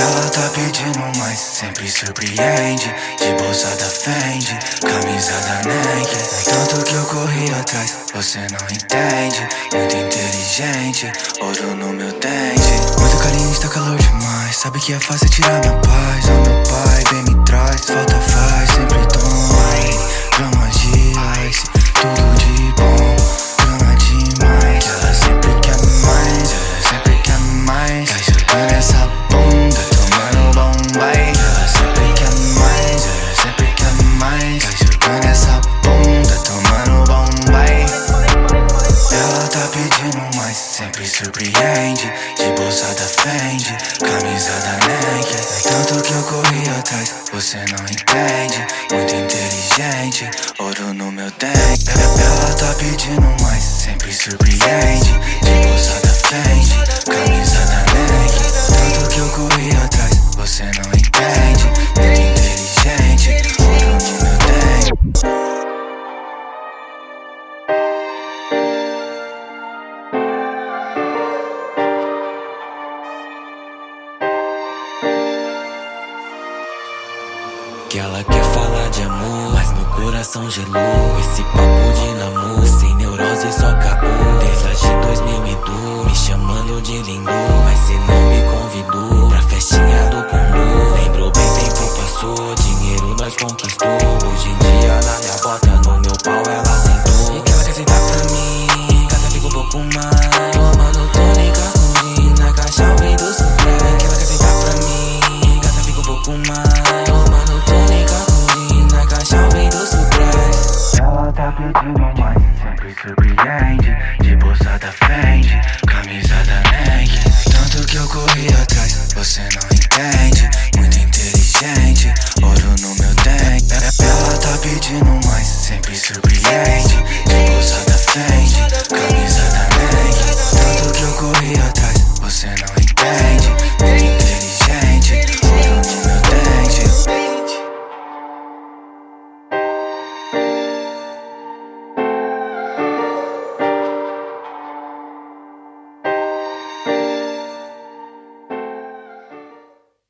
Ela tá pedindo mais, sempre surpreende. De bolsada Fendi, camisada Nike. É tanto que eu corri atrás, você não entende. Muito inteligente, ouro no meu dente. Muito carinho está calor demais. Sabe que é fácil tirar minha paz, pedindo mais, sempre surpreende. De bolsa da Fendi, camisa da Nike. Tanto que eu corri atrás, você não entende. Muito inteligente, ouro no meu dente. Ela tá pedindo mais, sempre surpreende. De bolsa da Que ela quer falar de amor, mas meu coração gelou. Esse papo de namoro, sem neurose, só caô. Desde 2002, me chamando de lindo. Mas cê não me convidou pra festinha do condô. Lembrou bem, tempo passou, dinheiro nós conquistou. Hoje em dia, na minha bota, no meu pau, ela sentou. E que ela quer sentar pra mim, gata fica um pouco mais. Tomando tônica com na caixa vem do supra. Que ela quer sentar pra mim, gata fica um pouco mais. tudo mamãe Sempre surpreende, de bolsa da frente Camisa da Nike. Tanto que eu corri atrás, você não entende.